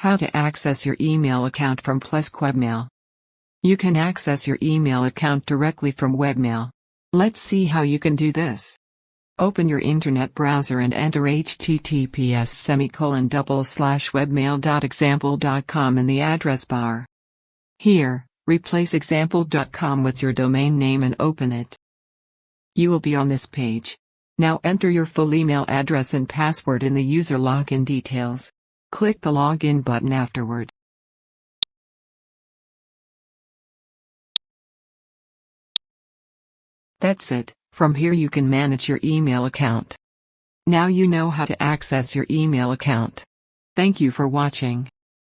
How to access your email account from Plesk Webmail. You can access your email account directly from Webmail. Let's see how you can do this. Open your internet browser and enter https semicolon double slash webmail.example.com in the address bar. Here, replace example.com with your domain name and open it. You will be on this page. Now enter your full email address and password in the user login details. Click the login button afterward. That's it, from here you can manage your email account. Now you know how to access your email account. Thank you for watching.